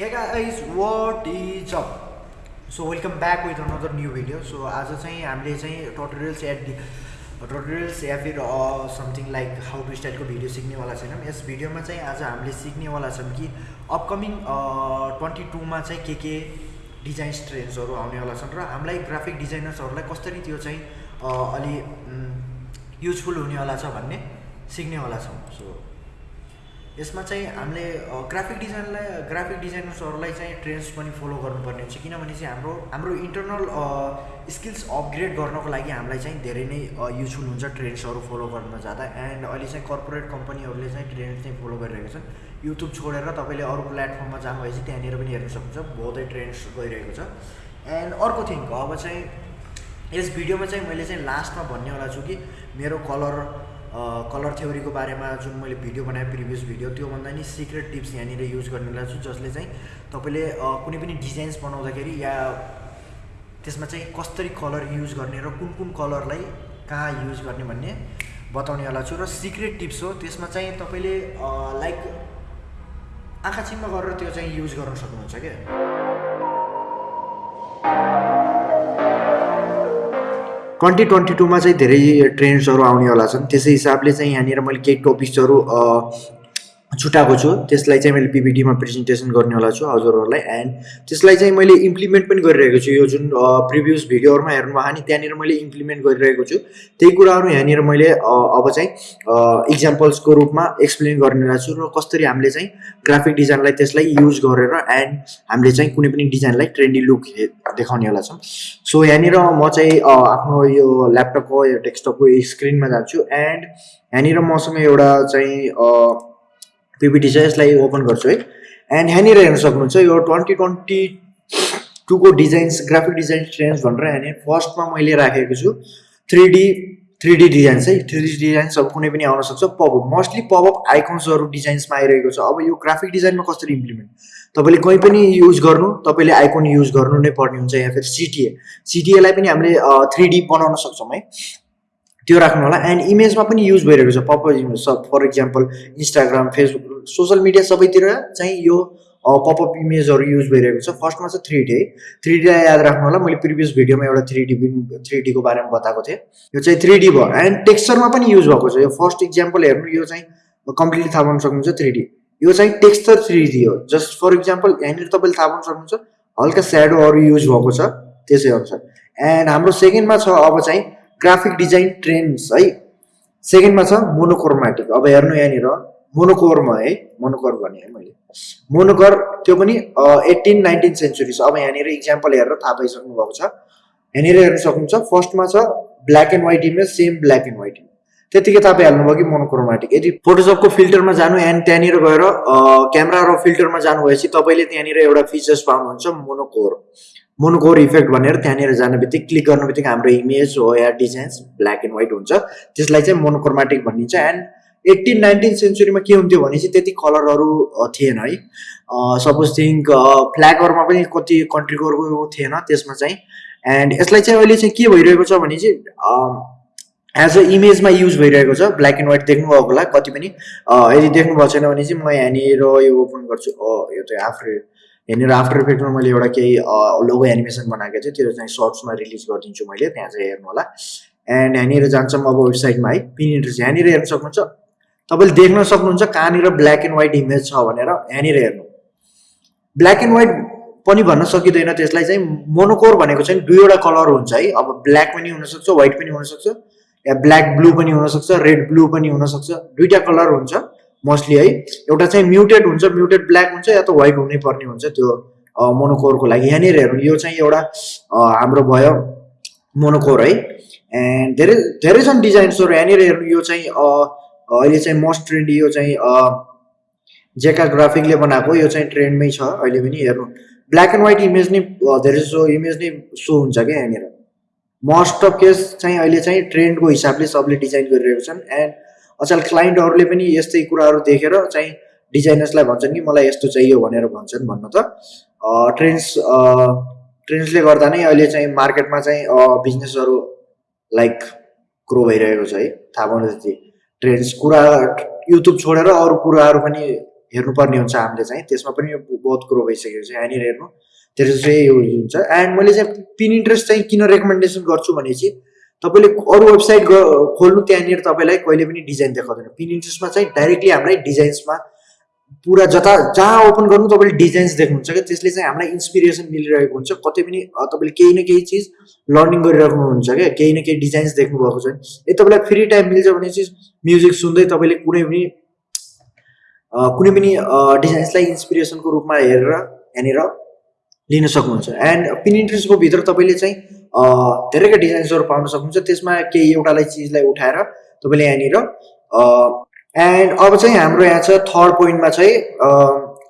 Hey guys, what is up? So welcome back with another new video. So आज चाहिँ हामीले चाहिँ tutorials at tutorials या फिर समथिङ लाइक हाउ टु स्टाइलको भिडियो सिक्नेवाला छैनौँ यस भिडियोमा चाहिँ आज हामीले सिक्नेवाला छौँ कि अपकमिङ ट्वेन्टी टूमा चाहिँ के के डिजाइन्स ट्रेन्ड्सहरू आउनेवाला छन् र हामीलाई ग्राफिक डिजाइनर्सहरूलाई कसरी त्यो चाहिँ अलि युजफुल हुनेवाला छ भन्ने सिक्नेवाला छौँ सो यसमा चाहिँ हामीले ग्राफिक डिजाइनलाई ग्राफिक डिजाइनर्सहरूलाई चाहिँ ट्रेन्ड्स पनि फलो गर्नुपर्ने हुन्छ किनभने चाहिँ हाम्रो हाम्रो इन्टरनल स्किल्स अपग्रेड गर्नको लागि हामीलाई चाहिँ धेरै नै युजफुल हुन्छ ट्रेन्ड्सहरू फलो गर्न जाँदा। एन्ड अहिले चाहिँ कर्पोरेट कम्पनीहरूले चाहिँ ट्रेन्ड चाहिँ फलो गरिरहेको छन्। युट्युब छोडेर तपाईँले अरू प्लेटफर्ममा जानुभएपछि त्यहाँनिर पनि हेर्न सक्नुहुन्छ। बहुतै ट्रेन्ड्स गइरहेको छ। एन्ड अर्को थिङ अब चाहिँ यस भिडियोमा चाहिँ मैले चाहिँ लास्टमा भन्नेवाला छु कि मेरो कलर कलर थ्योरीको बारेमा जुन मैले भिडियो बनाएँ प्रिभियस भिडियो त्योभन्दा नि सिक्रेट टिप्स यहाँनिर युज गर्नेवाला छु जसले चाहिँ तपाईँले कुनै पनि डिजाइन्स बनाउँदाखेरि या त्यसमा चाहिँ कसरी कलर युज गर्ने र कुन कुन कलरलाई कहाँ युज गर्ने भन्ने बताउनेवाला छु। र सिक्रेट टिप्स हो त्यसमा चाहिँ तपाईँले लाइक आँखा गरेर त्यो चाहिँ युज गर्न सक्नुहुन्छ क्या। ट्वेन्टी ट्वेन्टी टूमा चाहिँ धेरै ट्रेन्ड्सहरू आउनेवाला छन्। त्यसै हिसाबले चाहिँ यहाँनिर मैले केही टपिक्सहरू छुट्याएको छु। त्यसलाई चाहिँ मैले पिपिटीमा प्रेजेन्टेसन गर्नेवाला छु हजुरहरूलाई। एन्ड त्यसलाई चाहिँ मैले इम्प्लिमेन्ट पनि गरिरहेको छु। यो जुन प्रिभियस भिडियोहरूमा हेर्नुभयो नि त्यहाँनिर मैले इम्प्लिमेन्ट गरिरहेको छु। त्यही कुराहरू यहाँनिर मैले अब चाहिँ इक्जाम्पल्सको रूपमा एक्सप्लेन गर्नेवाला छु। र कसरी हामीले चाहिँ ग्राफिक डिजाइनलाई त्यसलाई युज गरेर एन्ड हामीले चाहिँ कुनै पनि डिजाइनलाई ट्रेन्डी लुक देखाउनेवाला छौँ। सो यहाँनिर म चाहिँ आफ्नो यो ल्यापटपको यो डेस्कटपको स्क्रिनमा जान्छु। एन्ड यहाँनिर मसँग एउटा चाहिँ पिपिटी छ यसलाई ओपन गर्छु है। एन्ड यहाँनिर हेर्न सक्नुहुन्छ यो ट्वेन्टी ट्वेन्टी टूको डिजाइन्स ग्राफिक डिजाइन ट्रेन्ड्स भनेर यहाँनिर फर्स्टमा मैले राखेको छु। Three D three D designs है। थ्री डी डिजाइन्स अब कुनै पनि आउन सक्छ। पपअप मोस्टली पपअप आइकन्सहरू डिजाइन्समा आइरहेको छ। अब यो ग्राफिक डिजाइनमा कसरी इम्प्लिमेन्ट तपाईँले कहीँ पनि युज गर्नु तपाईँले आइकन युज गर्नु नै पर्ने हुन्छ या फिर सिटिए सिटिएलाई पनि हामीले थ्री डी बनाउन सक्छौँ है। त्यो राख्नु होला. एन्ड इमेजमा पनि युज भइरहेको छ. Pop image for example Instagram Facebook social media सबैतिर चाहिँ यो पपअप इमेजहरू युज भइरहेको छ. फर्स्टमा चाहिँ थ्री डी है थ्री डीलाई याद राख्नु होला। मैले प्रिभियस भिडियोमा एउटा थ्री डी थ्री डीको बारेमा बताएको थिएँ। यो चाहिँ थ्री डी भयो। एन्ड टेक्सचरमा पनि युज भएको छ। यो फर्स्ट इक्जाम्पल हेर्नु यो चाहिँ कम्प्लिटली थाहा पाउन सक्नुहुन्छ थ्री डी यो चाहिँ टेक्सचर थ्री डी हो। जस्ट फर इक्जाम्पल यहाँनिर तपाईँले थाहा पाउन सक्नुहुन्छ। हल्का स्याडोहरू युज भएको छ। त्यसै अनुसार। एन्ड हाम्रो सेकेन्डमा छ अब चाहिँ ग्राफिक डिजाइन ट्रेन्ड्स है। सेकेन्डमा छ मोनोक्रोमेटिक अब हेर्नु यहाँनिर मोनोकोरमा है मोनोकर भने मैले। मोनोकर त्यो पनि एट्टिन नाइन्टिन सेन्चुरी छ अब यहाँनिर इक्जाम्पल हेरेर थाहा पाइसक्नु भएको छ। यहाँनिर हेर्न सक्नुहुन्छ फर्स्टमा छ black and white image same black and white image त्यतिकै तपाईँ हाल्नुभयो कि मोनोक्रोमेटिक यदि फोटोसपको फिल्टरमा जानु एन्ड त्यहाँनिर गएर क्यामेरा र फिल्टरमा जानुभएपछि तपाईँले त्यहाँनिर एउटा फिचर्स पाउनुहुन्छ मोनोकोर मोनोकोर इफेक्ट भनेर त्यहाँनिर जाने बित्तिकै क्लिक गर्ने बित्तिकै हाम्रो इमेज हो या डिजाइन्स ब्ल्याक एन्ड व्हाइट हुन्छ। त्यसलाई चाहिँ मोनोक्रोमेटिक भनिन्छ। एन्ड एट्टिन नाइन्टिन सेन्चुरीमा के हुन्थ्यो भने चाहिँ त्यति कलरहरू थिएन है। सपोज थिङ्क फ्ल्यागहरूमा पनि कति कन्ट्रीको थिएन त्यसमा चाहिँ। एन्ड यसलाई चाहिँ अहिले चाहिँ के भइरहेको छ भने चाहिँ एज अ इमेजमा युज भइरहेको छ। ब्ल्याक एन्ड व्हाइट देख्नुभएको होला। कति पनि यदि देख्नुभएको छैन भने चाहिँ म यहाँनिर यो ओपन गर्छु। यो चाहिँ आफ्टर यहाँनिर आफ्टर इफेक्टमा मैले एउटा केही लोगो एनिमेसन बनाएको थिएँ त्यो चाहिँ सर्ट्समा रिलिज गरिदिन्छु मैले त्यहाँ चाहिँ हेर्नु होला। एन्ड यहाँनिर जान्छौँ अब वेबसाइटमा है। पिन इन्ट्रेस्ट यहाँनिर हेर्न सक्नुहुन्छ। तपाईँले देख्न सक्नुहुन्छ कहाँनिर ब्ल्याक एन्ड व्हाइट इमेज छ भनेर यहाँनिर हेर्नु। ब्ल्याक एन्ड व्हाइट पनि भन्न सकिँदैन त्यसलाई चाहिँ मोनोकोर भनेको चाहिँ दुईवटा कलर हुन्छ है। अब ब्ल्याक पनि हुनसक्छ व्हाइट पनि हुनसक्छ या ब्ल्याक ब्लू पनि हुनसक्छ रेड ब्लू पनि हुनसक्छ दुईवटा कलर हुन्छ। मोस्टली है। एउटा चाहिँ म्युटेड हुन्छ म्युटेड ब्ल्याक हुन्छ या त व्हाइट हुनै पर्ने हुन्छ त्यो मोनोकोरको लागि। यहाँनिर हेर्नु यो चाहिँ एउटा हाम्रो भयो मोनोकोर है। एन्ड धेरै धेरै छन् डिजाइन्सहरू। यहाँनिर हेर्नु यो चाहिँ अहिले चाहिँ मोस्ट ट्रेन्डी यो चाहिँ जेका ग्राफिकले बनाएको यो चाहिँ ट्रेन्डमै छ अहिले पनि। हेर्नु ब्ल्याक एन्ड व्हाइट इमेज नै धेरै सो इमेज नै सो हुन्छ क्या यहाँनिर। मोस्ट अफ केस चाहिँ अहिले चाहिँ ट्रेन्डको हिसाबले सबले डिजाइन गरिरहेको छन्। एन्ड अचल क्लाइन्टहरूले पनि यस्तै कुराहरू देखेर चाहिँ डिजाइनर्सलाई भन्छन् कि मलाई यस्तो चाहियो भनेर भन्छन् भन्न त। ट्रेन्ड्स ट्रेन्ड्सले गर्दा नै अहिले चाहिँ मार्केटमा चाहिँ बिजनेसहरू लाइक ग्रो भइरहेको छ है। थाहा पाउनु जति ट्रेन्ड्स कुरा युट्युब छोडेर अरू कुराहरू पनि हेर्नुपर्ने हुन्छ हामीले चाहिँ। त्यसमा पनि बहुत कुरो भइसकेको छ। यहाँनिर हेर्नु त्यसो चाहिँ यो हुन्छ। एन्ड मैले चाहिँ पिन इन्ट्रेस्ट चाहिँ किन रेकमेन्डेसन गर्छु भनेपछि तपाईँले अरू वेबसाइट खोल्नु त्यहाँनिर तपाईँलाई कहिले पनि डिजाइन देखाउँदैन। पिन इन्ट्रेस्टमा चाहिँ डाइरेक्टली हामीलाई डिजाइन्समा पुरा जता जहाँ ओपन गर्नु तपाईँले डिजाइन्स देख्नुहुन्छ क्या। त्यसले चाहिँ हामीलाई इन्सपिरेसन मिलिरहेको हुन्छ। कतै पनि तपाईँले केही न केही चिज लर्निङ गरिराख्नुहुन्छ क्या। केही न केही डिजाइन्स देख्नुभएको छ यदि तपाईँलाई फ्री टाइम मिल्छ भने चाहिँ म्युजिक सुन्दै तपाईँले कुनै पनि कुनै पनि डिजाइन्सलाई इन्सपिरेसनको रूपमा हेरेर यहाँनिर लिन सक्नुहुन्छ। एन्ड पिन इन्ट्रेस्टको भित्र तपाईँले चाहिँ धेरैका डिजाइन्सहरू पाउन सक्नुहुन्छ। त्यसमा केही एउटालाई चिजलाई उठाएर तपाईँले यहाँनिर एन्ड अब चाहिँ हाम्रो यहाँ छ थर्ड पोइन्टमा चाहिँ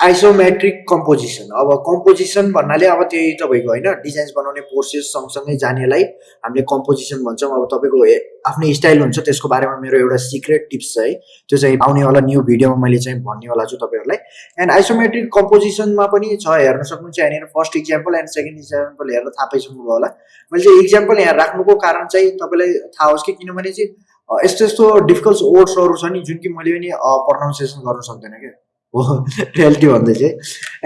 आइसोमेट्रिक कम्पोजिसन अब कम्पोजिसन भन्नाले अब त्यही तपाईँको होइन डिजाइन्स बनाउने प्रोसेस सँगसँगै जानेलाई हामीले कम्पोजिसन भन्छौँ। अब तपाईँको आफ्नै स्टाइल हुन्छ त्यसको बारेमा मेरो एउटा सिक्रेट टिप्स छ है। त्यो चाहिँ आउनेवाला न्यू भिडियोमा मैले चाहिँ भन्नेवाला छु तपाईँहरूलाई। एन्ड आइसोमेट्रिक कम्पोजिसनमा पनि छ हेर्न सक्नुहुन्छ। यहाँनिर first example and second example हेरेर थाहा पाइसक्नुभयो होला। मैले चाहिँ इक्जाम्पल यहाँ राख्नुको कारण चाहिँ तपाईँलाई थाहा होस् कि किनभने चाहिँ यस्तो यस्तो डिफिकल्ट वर्ड्सहरू छ नि जुन कि मैले पनि प्रनाउन्सिएसन गर्न सक्दैन क्या। हो रियालिटी भन्दै चाहिँ।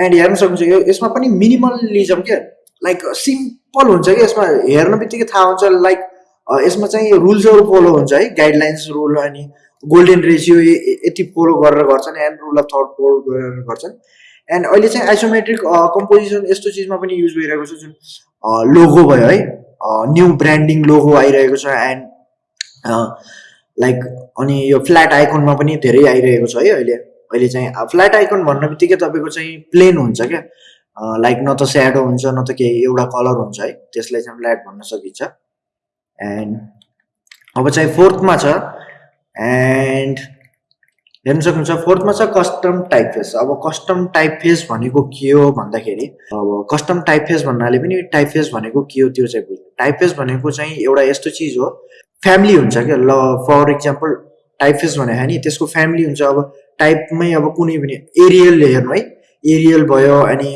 एन्ड हेर्न सक्नुहुन्छ यो यसमा पनि मिनिमलिजम क्या? लाइक सिम्पल हुन्छ कि यसमा? हेर्न बित्तिकै थाहा हुन्छ लाइक यसमा चाहिँ रुल्सहरू फलो हुन्छ है। गाइडलाइन्स रुल अनि गोल्डेन रेसियो यति फलो गरेर गर्छन् and rule of third follow गरेर गर्छन्। एन्ड अहिले चाहिँ आइसोमेट्रिक कम्पोजिसन यस्तो चिजमा पनि युज भइरहेको छ जुन लोगो भयो है। न्यू ब्रान्डिङ लोगो आइरहेको छ एन्ड लाइक अनि यो फ्ल्याट आइकनमा पनि धेरै आइरहेको छ है अहिले। अहिले चाहिँ फ्ल्याट आइकन भन्ने बित्तिकै तपाईँको चाहिँ प्लेन हुन्छ क्या। लाइक न त स्याडो हुन्छ न त केही एउटा कलर हुन्छ है। त्यसलाई चाहिँ फ्ल्याट भन्न सकिन्छ। एन्ड अब चाहिँ फोर्थमा छ। एन्ड हेर्न सक्नुहुन्छ फोर्थमा छ कस्टम टाइप फेस अब कस्टम टाइप फेस भनेको के हो भन्दाखेरि अब कस्टम टाइप फेस भन्नाले पनि टाइप फेस भनेको के हो त्यो चाहिँ बुझ्नु। टाइप फेस भनेको चाहिँ एउटा यस्तो चिज हो फ्यामिली हुन्छ क्या। ल फर इक्जाम्पल टाइप फेस भने नि त्यसको फ्यामिली हुन्छ। अब टाइपमै अब कुनै पनि एरियल हेर्नु है। एरियल भयो अनि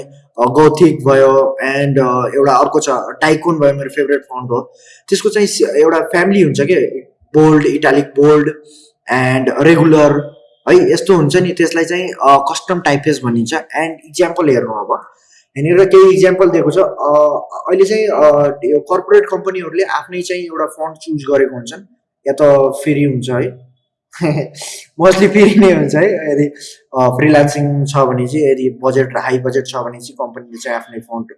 गौथिक भयो एन्ड एउटा अर्को छ टाइकोन भयो मेरो फेभरेट फन्ट हो। त्यसको चाहिँ एउटा फ्यामिली हुन्छ क्या bold italic bold and regular है यस्तो हुन्छ नि। त्यसलाई चाहिँ कस्टम टाइपफेस भनिन्छ एन्ड इक्जाम्पल हेर्नु अब। यहाँनिर केही इक्जाम्पल दिएको छ। अहिले चाहिँ यो कर्पोरेट कम्पनीहरूले आफ्नै चाहिँ एउटा फन्ड चुज गरेको हुन्छन्। या त फ्री हुन्छ है। मोस्टली फ्री नै हुन्छ है यदि फ्रिलान्सिङ छ भने चाहिँ यदि बजेट हाई बजेट छ भने चाहिँ कम्पनीले चाहिँ आफ्नै फन्ड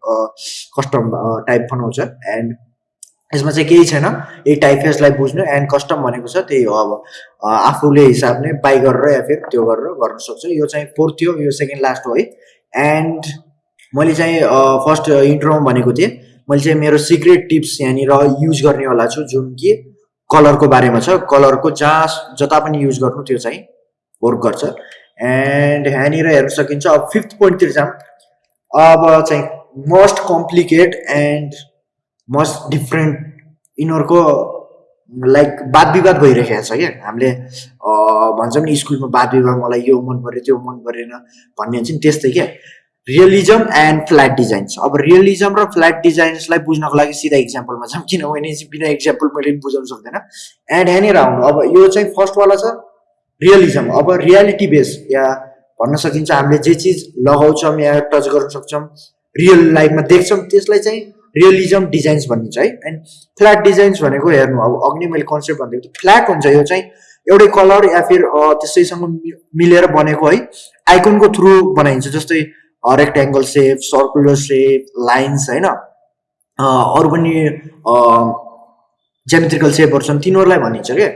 कस्टम टाइप बनाउँछ। एन्ड यसमा चाहिँ केही छैन यही टाइप फेसलाई बुझ्नु एन्ड कस्टम भनेको छ त्यही हो अब। आफूले हिसाब नै बाई गरेर या फिर त्यो गरेर गर्न सक्छ। यो चाहिँ फोर्थ थियो यो सेकेन्ड लास्ट हो है। एन्ड मैले चाहिँ फर्स्ट इन्ट्रोमा भनेको थिएँ। मैले चाहिँ मेरो सिक्रेट टिप्स यहाँनिर युज गर्नेवाला छु जुन कि कलरको बारेमा छ। कलरको जहाँ जता पनि युज गर्नु त्यो चाहिँ वर्क गर्छ। एन्ड यहाँनिर हेर्न सकिन्छ अब फिफ्थ पोइन्टतिर जाऊँ। अब चाहिँ most complicate and most different यिनीहरूको लाइक वाद विवाद भइरहेको छ क्या। हामीले भन्छौँ नि स्कुलमा वाद विवाद मलाई यो मन पऱ्यो त्यो मन परेन भन्ने हुन्छ नि त्यस्तै क्या। रियलिजम एन्ड फ्ल्याट डिजाइन्स अब रियलिजम र फ्ल्याट डिजाइन्सलाई बुझ्नको लागि सिधा इक्जाम्पलमा छौँ किनभने बिना इक्जाम्पल मैले बुझाउन सक्दैन। एन्ड यहाँनिर आउनु अब यो चाहिँ फर्स्टवाला छ रियलिजम अब रियालिटी बेस या भन्न सकिन्छ हामीले जे चिज लगाउँछौँ या टच गर्न सक्छौँ रियल लाइफमा देख्छौँ त्यसलाई चाहिँ रियलिजम डिजाइन्स भनिन्छ है। एन्ड फ्ल्याट डिजाइन्स भनेको हेर्नु अब अघि नै मैले कन्सेप्ट भनिदिएको थिएँ फ्ल्याट हुन्छ यो चाहिँ एउटै कलर या फिर त्यसैसँग मिलेर बनेको है। आइकोनको थ्रु बनाइन्छ जस्तै rectangle shape circular shape lines होइन? अरू पनि जेमेट्रिकल सेपहरू छन् तिनीहरूलाई भनिन्छ क्या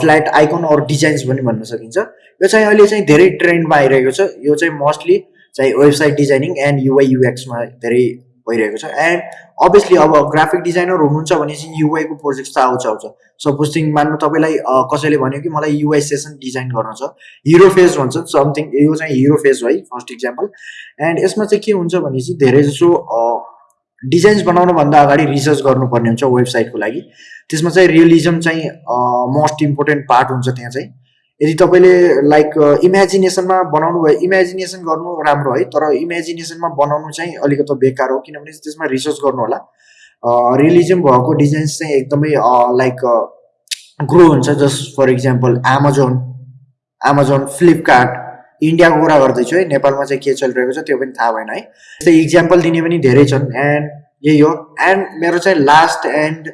फ्ल्याट आइकन अरू डिजाइन्स पनि भन्न सकिन्छ। यो चाहिँ अहिले चाहिँ धेरै ट्रेन्डमा आइरहेको छ। यो चाहिँ मोस्टली चाहिँ वेबसाइट डिजाइनिङ एन्ड युआई युएक्समा धेरै भइरहेको छ. एन्ड अभियसली अब ग्राफिक डिजाइनर हुनुहुन्छ भने चाहिँ युआईको प्रोजेक्ट त आउँछ आउँछ. सपोज थिङ मान्नु तपाईँलाई कसैले भन्यो कि मलाई युआई सेसन डिजाइन गर्न छ. हिरो फेज भन्छ समथिङ यो चाहिँ हिरो फेज है फर्स्ट इक्जाम्पल एन्ड यसमा चाहिँ के हुन्छ भने चाहिँ धेरै जसो डिजाइन्स बनाउनुभन्दा अगाडि रिसर्च गर्नुपर्ने हुन्छ वेबसाइटको लागि. त्यसमा चाहिँ रियलिजम चाहिँ मोस्ट इम्पोर्टेन्ट पार्ट हुन्छ त्यहाँ चाहिँ. यदि तपाईँले लाइक इमेजिनेसनमा बनाउनु भयो इमेजिनेसन गर्नु राम्रो है तर इमेजिनेसनमा बनाउनु चाहिँ अलिकति बेकार हो किनभने त्यसमा रिसर्च गर्नु होला। रिलिजम भएको डिजाइन्स चाहिँ एकदमै लाइक ग्रो हुन्छ just for example Amazon Amazon Flipkart इन्डियाको कुरा गर्दैछु है नेपालमा चाहिँ के चलिरहेको छ त्यो पनि थाहा भएन है। त्यस्तै इक्जाम्पल दिने पनि धेरै छन् एन्ड यही हो एन्ड मेरो चाहिँ लास्ट एन्ड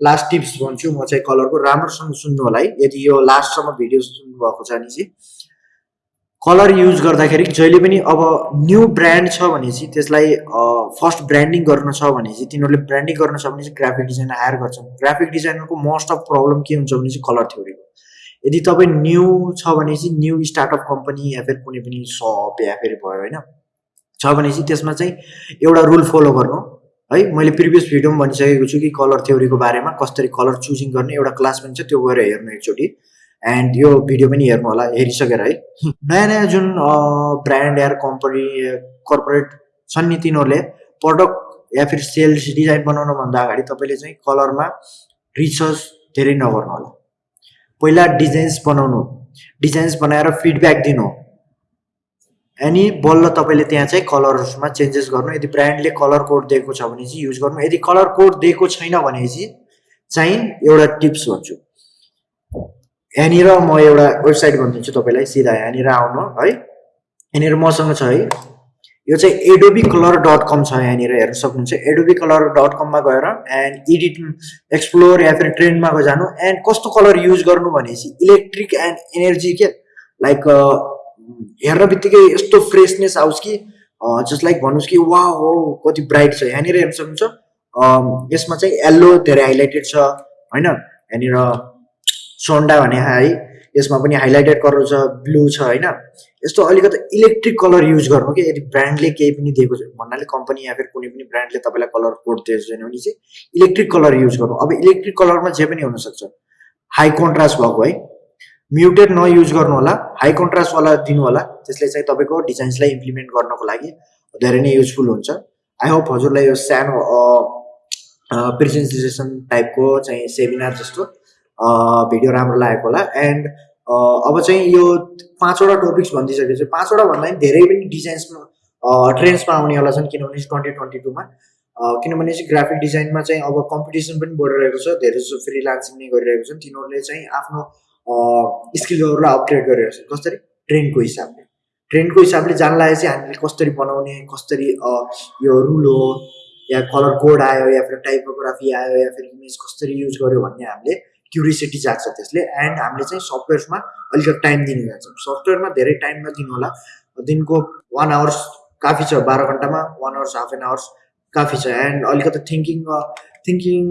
लास्ट टिप्स भन्छु म चाहिँ कलरको राम्रोसँग सुन्नु होला है। यदि यो लास्टसम्म भिडियो सुन्नुभएको छ भने चाहिँ कलर युज गर्दाखेरि जहिले पनि अब न्यू ब्रान्ड छ भने चाहिँ त्यसलाई फर्स्ट ब्रान्डिङ गर्नु छ भने चाहिँ तिनीहरूले ब्रान्डिङ गर्नु छ भने चाहिँ ग्राफिक डिजाइनर हायर गर्छन्। ग्राफिक डिजाइनरको मोस्ट अफ प्रब्लम के हुन्छ भने चाहिँ कलर थ्योरीको यदि तपाईँ न्यू छ भने चाहिँ न्यू स्टार्टअप कम्पनी या फिर कुनै पनि सप या फेरि भयो होइन? छ भने चाहिँ त्यसमा चाहिँ एउटा रुल फलो गर्नु। है मैले प्रिभियस भिडियोमा भनिसकेको छु कि कलर थ्योरीको बारेमा कसरी कलर चुजिङ गर्ने एउटा क्लास पनि छ त्यो गएर हेर्नु एकचोटि। एन्ड यो भिडियो पनि हेर्नु होला हेरिसकेर है। नयाँ नयाँ जुन ब्रान्ड या कम्पनी कर्पोरेट छन् नि तिनीहरूले प्रडक्ट या फिर सेल्स डिजाइन बनाउनुभन्दा अगाडि तपाईँले चाहिँ कलरमा रिसर्च धेरै नगर्नु होला। पहिला डिजाइन्स बनाउनु डिजाइन्स बनाएर फिडब्याक दिनु। अनि बल्ल तपाईँले त्यहाँ चाहिँ कलर्समा चेन्जेस गर्नु यदि ब्रान्डले कलर कोड दिएको छ भने चाहिँ युज गर्नु। यदि कलर कोड दिएको छैन भने चाहिँ एउटा टिप्स भन्छु। यहाँनिर म एउटा वेबसाइट भनिदिन्छु तपाईँलाई सिधा यहाँनिर आउनु है। यहाँनिर मसँग छ है। यो चाहिँ एडोबी कलर डट कम छ यहाँनिर हेर्न सक्नुहुन्छ। एडोबी कलर डट कममा गएर एन्ड एडिट एक्सप्लोर या फिर ट्रेन्डमा गएर जानु। एन्ड कस्तो कलर युज गर्नु भनेपछि इलेक्ट्रिक एन्ड एनर्जी के? लाइक हेर्न बित्तिकै यस्तो फ्रेसनेस आओस् कि जस्ट लाइक भन्नुहोस् कि वा हो कति ब्राइट छ। यहाँनिर हेर्न सक्नुहुन्छ यसमा चाहिँ येल्लो धेरै हाइलाइटेड छ होइन? यहाँनिर सोन्डा भने है यसमा पनि हाइलाइटेड कलर छ ब्लू छ होइन? यस्तो अलिकति इलेक्ट्रिक कलर युज गर्नु कि? यदि ब्रान्डले केही पनि दिएको छ भन्नाले कम्पनी या फिर कुनै पनि ब्रान्डले तपाईँलाई कलर कोड दिएको छैन भने चाहिँ इलेक्ट्रिक कलर युज गर्नु। अब इलेक्ट्रिक कलरमा जे पनि हुनसक्छ हाई कन्ट्रास्ट भएको है म्युटेड नयुज गर्नु होला हाई कन्ट्रास्टवाला दिनु होला त्यसले चाहिँ तपाईँको डिजाइन्सलाई इम्प्लिमेन्ट गर्नको लागि धेरै नै युजफुल हुन्छ। आई होप हजुरलाई यो सानो प्रेजेन्टेसन टाइपको चाहिँ सेमिनार जस्तो भिडियो राम्रो लागेको होला। एन्ड अब चाहिँ यो पाँचवटा टपिक्स भनिदिइसकेपछि पाँचवटा भन्दा पनि धेरै पनि डिजाइन्समा ट्रेन्ड्समा आउनेवाला छन् किनभने ट्वेन्टी ट्वेन्टी टूमा किनभने चाहिँ ग्राफिक डिजाइनमा चाहिँ अब कम्पिटिसन पनि बढिरहेको छ धेरै जस्तो फ्रिलान्सिङ नै गरिरहेको छन्। तिनीहरूले चाहिँ आफ्नो स्किलहरूलाई अपग्रेड गरिरहेको छ कसरी? ट्रेन्डको हिसाबले। ट्रेन्डको हिसाबले जानलाई चाहिँ हामीले कसरी बनाउने कसरी यो रुल हो या कलर कोड आयो या फिर टाइपोग्राफी आयो या फिर इमेज कसरी युज गर्यो भन्ने हामीले क्युरिसिटी जाग्छ त्यसले। एन्ड हामीले चाहिँ सफ्टवेयर्समा अलिकति टाइम दिनु जान्छौँ सफ्टवेयरमा धेरै टाइम नदिनु होला। दिनको वान आवर्स काफी छ। बाह्र घन्टामा one hours half an hours काफी छ। एन्ड अलिकति थिङ्किङ थिङ्किङ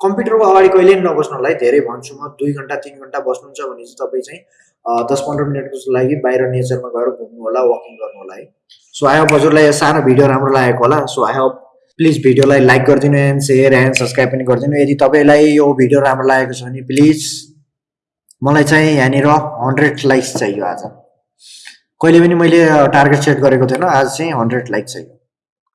कम्प्युटरको अगाडि कहिले पनि नबस्नु होला है। धेरै भन्छु म दुई घन्टा तिन घन्टा बस्नुहुन्छ भने चाहिँ तपाईँ चाहिँ दस पन्ध्र मिनटको लागि बाहिर नेचरमा गएर घुम्नु होला वकिङ गर्नु होला है। सो आई होप हजुरलाई सानो भिडियो राम्रो लागेको होला। सो आई होप प्लिज भिडियोलाई लाइक गरिदिनु एन्ड सेयर एन्ड सब्सक्राइब पनि गरिदिनु। यदि तपाईँलाई यो भिडियो राम्रो लागेको छ भने प्लिज मलाई चाहिँ यहाँनिर हन्ड्रेड लाइक्स चाहियो आज। कहिले पनि मैले टार्गेट सेट गरेको थिएन आज चाहिँ हन्ड्रेड लाइक चाहियो।